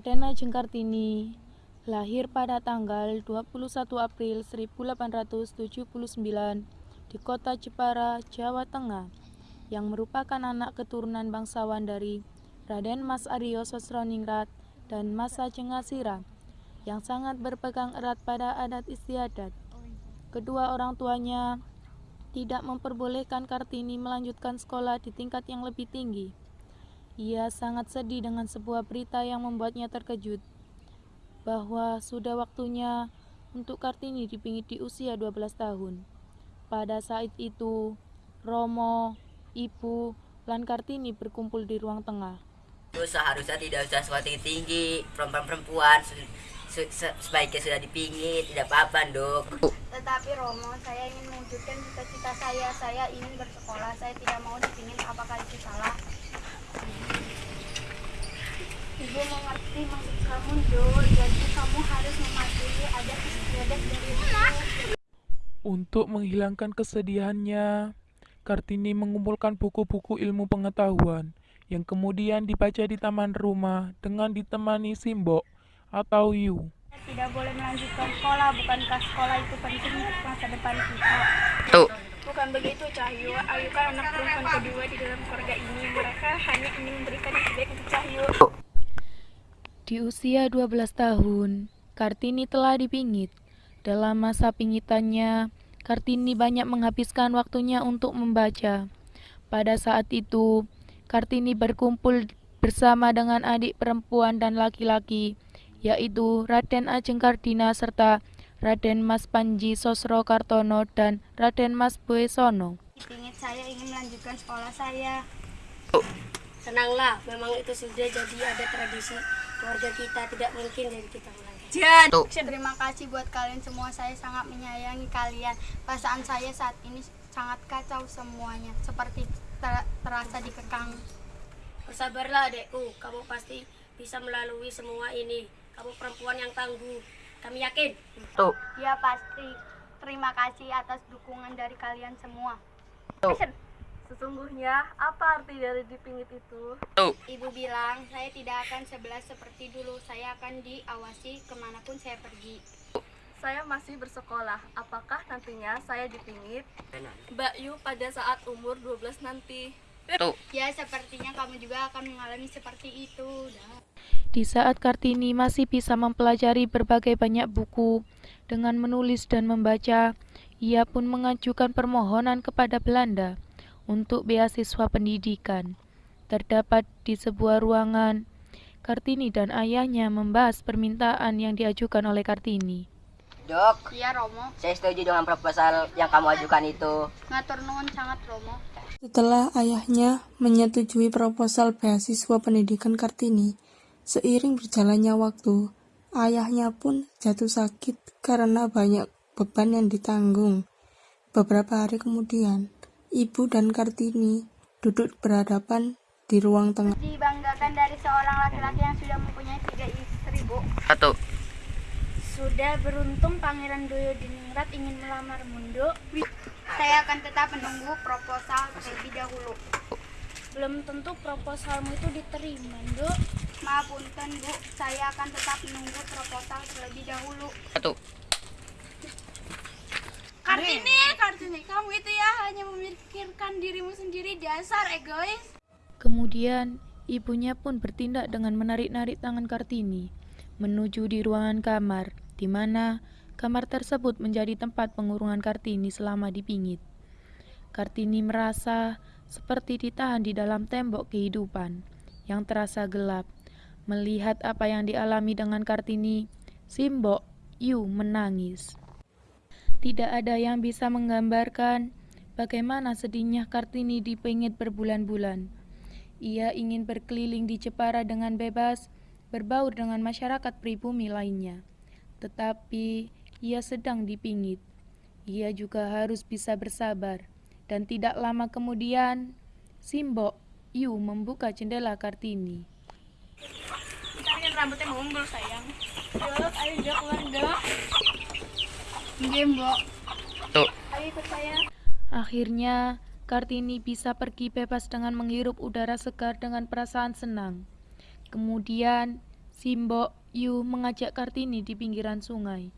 Raden Ajeng Kartini lahir pada tanggal 21 April 1879 di kota Jepara, Jawa Tengah, yang merupakan anak keturunan bangsawan dari Raden Mas Aryo Sosroningrat dan Mas Ajeng Asira, yang sangat berpegang erat pada adat istiadat. Kedua orang tuanya tidak memperbolehkan Kartini melanjutkan sekolah di tingkat yang lebih tinggi. Ia sangat sedih dengan sebuah berita yang membuatnya terkejut bahwa sudah waktunya untuk Kartini dipingit di usia 12 tahun. Pada saat itu, Romo, Ibu, dan Kartini berkumpul di ruang tengah. Itu seharusnya tidak usah sesuatu tinggi, perempuan-perempuan se se sebaiknya sudah dipingit, tidak apa-apa dok. Tetapi Romo, saya ingin mewujudkan cita-cita saya. Saya ingin bersekolah. Saya tidak mau dipingin. Apakah itu salah? Ibu mengerti maksud kamu, Do. Jadi kamu harus mematuhi adat istiadat dari ibu. Untuk menghilangkan kesedihannya, Kartini mengumpulkan buku-buku ilmu pengetahuan yang kemudian dibaca di taman rumah dengan ditemani Simbok atau Yu. Tidak boleh melanjutkan sekolah. Bukankah sekolah itu penting untuk masa depan kita? Tuh. Bukan begitu, Cahyo. Ayu kan anak perempuan kedua di dalam keluarga ini. Mereka hanya ingin memberikan yang terbaik untuk Cahyo. Di usia 12 tahun, Kartini telah dipingit. Dalam masa pingitannya, Kartini banyak menghabiskan waktunya untuk membaca. Pada saat itu, Kartini berkumpul bersama dengan adik perempuan dan laki-laki, yaitu Raden Ajeng Kardina serta Raden Mas Panji Sosro Kartono dan Raden Mas Boesono. Dipingit saya ingin melanjutkan sekolah saya. Tenanglah, memang itu sudah jadi ada tradisi keluarga kita, tidak mungkin dari kita melanggar. Terima kasih buat kalian semua. Saya sangat menyayangi kalian. Perasaan saya saat ini sangat kacau semuanya. Seperti ter- terasa dikekang. Bersabarlah adekku, kamu pasti bisa melalui semua ini. Kamu perempuan yang tangguh, kami yakin. Tuh. Ya pasti. Terima kasih atas dukungan dari kalian semua. Tuh. Sesungguhnya, apa arti dari dipingit itu? Tuh. Ibu bilang saya tidak akan sebelah seperti dulu. Saya akan diawasi ke mana pun saya pergi. Saya masih bersekolah. Apakah nantinya saya dipingit? Benar. Mbak Yu pada saat umur 12 nanti. Tuh. Ya sepertinya kamu juga akan mengalami seperti itu. Dah. Di saat Kartini masih bisa mempelajari berbagai banyak buku dengan menulis dan membaca, ia pun mengajukan permohonan kepada Belanda untuk beasiswa pendidikan. Terdapat di sebuah ruangan, Kartini dan ayahnya membahas permintaan yang diajukan oleh Kartini. Dok, Iya Romo. saya setuju dengan proposal yang kamu ajukan itu. Ngatur nuwun sangat Romo. Setelah ayahnya menyetujui proposal beasiswa pendidikan Kartini, seiring berjalannya waktu, ayahnya pun jatuh sakit karena banyak beban yang ditanggung. Beberapa hari kemudian, ibu dan Kartini duduk berhadapan di ruang tengah. Dibanggakan dari seorang laki-laki yang sudah mempunyai tiga istri, Bu. Satu. Sudah beruntung Pangeran Doyo Diningrat ingin melamar Mundo. Saya akan tetap menunggu proposal terlebih dahulu. Belum tentu proposalmu itu diterima, Dok. Punten, Bu. Saya akan tetap menunggu proposal terlebih dahulu. Satu. Kartini, Kartini, kamu itu ya hanya memikirkan dirimu sendiri dasar egois. Kemudian, ibunya pun bertindak dengan menarik-narik tangan Kartini menuju di ruangan kamar, di mana kamar tersebut menjadi tempat pengurungan Kartini selama dipingit. Kartini merasa seperti ditahan di dalam tembok kehidupan yang terasa gelap. Melihat apa yang dialami dengan Kartini, Simbok Yu menangis. Tidak ada yang bisa menggambarkan bagaimana sedihnya Kartini dipingit berbulan-bulan. Ia ingin berkeliling di Jepara dengan bebas, berbaur dengan masyarakat pribumi lainnya. Tetapi ia sedang dipingit. Ia juga harus bisa bersabar. Dan tidak lama kemudian, Simbok Yu membuka jendela Kartini. Rambutnya mengumpul, sayang. Dok, ayo dok, keluar dok. Iya, Mbok. Tuh. Ayo ikut saya. Akhirnya, Kartini bisa pergi bebas dengan menghirup udara segar dengan perasaan senang. Kemudian, Simbok Yu mengajak Kartini di pinggiran sungai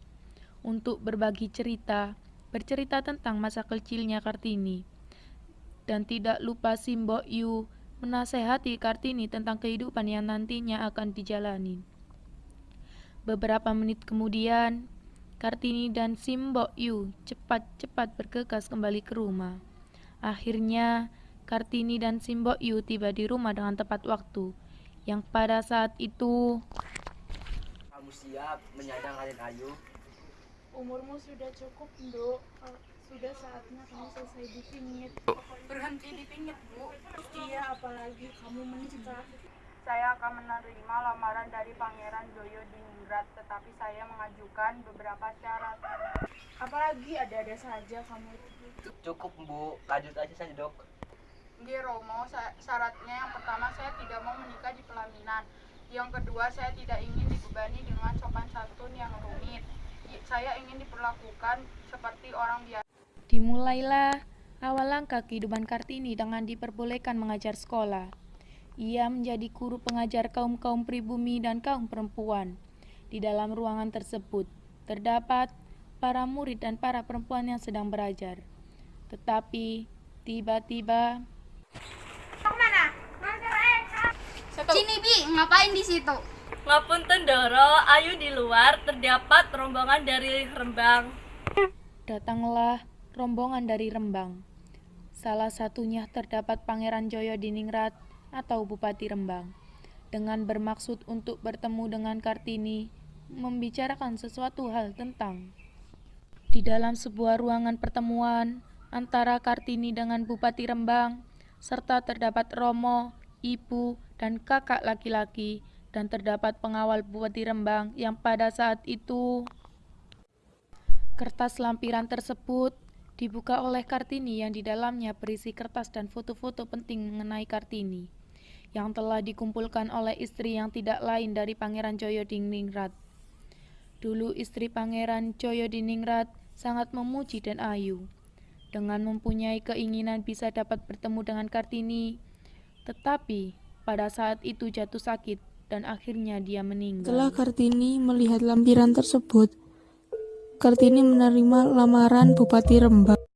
untuk berbagi cerita, bercerita tentang masa kecilnya Kartini. Dan tidak lupa Simbok Yu menasehati Kartini tentang kehidupan yang nantinya akan dijalani. Beberapa menit kemudian, Kartini dan Simbok Yu cepat-cepat bergegas kembali ke rumah. Akhirnya, Kartini dan Simbok Yu tiba di rumah dengan tepat waktu, yang pada saat itu Kamu siap menyandang Raden Ayu? Umurmu sudah cukup, Nduk. Sudah saatnya kamu selesai dipingit. Berhenti dipingit, Bu. Iya, apalagi kamu menikah. Saya akan menerima lamaran dari Pangeran Joyo Diningrat, tetapi saya mengajukan beberapa syarat. Apalagi ada-ada saja kamu itu. Cukup bu, lanjut aja saja dok. Nggih Romo, syaratnya yang pertama saya tidak mau menikah di pelaminan. Yang kedua, saya tidak ingin dibebani dengan sopan santun yang rumit. Saya ingin diperlakukan seperti orang biasa. Dimulailah awal langkah kehidupan Kartini dengan diperbolehkan mengajar sekolah. Ia menjadi guru pengajar kaum-kaum pribumi dan kaum perempuan. Di dalam ruangan tersebut terdapat para murid dan para perempuan yang sedang belajar. Tetapi tiba-tiba Sini, Bi. Ngapain di situ? Ngapunten Doro, ayu di luar terdapat rombongan dari Rembang. datanglah rombongan dari Rembang. Salah satunya terdapat Pangeran Joyo Diningrat atau Bupati Rembang. Dengan bermaksud untuk bertemu dengan Kartini, membicarakan sesuatu hal tentang di dalam sebuah ruangan pertemuan antara Kartini dengan Bupati Rembang, serta terdapat Romo, ibu, dan kakak laki-laki, dan terdapat pengawal Bupati Rembang yang pada saat itu Kertas lampiran tersebut dibuka oleh Kartini yang di dalamnya berisi kertas dan foto-foto penting mengenai Kartini yang telah dikumpulkan oleh istri yang tidak lain dari Pangeran Joyo Diningrat. Dulu istri Pangeran Joyo Diningrat sangat memuji dan ayu. Dengan mempunyai keinginan bisa dapat bertemu dengan Kartini, tetapi pada saat itu jatuh sakit dan akhirnya dia meninggal. Setelah Kartini melihat lampiran tersebut, Kartini menerima lamaran Bupati Rembang.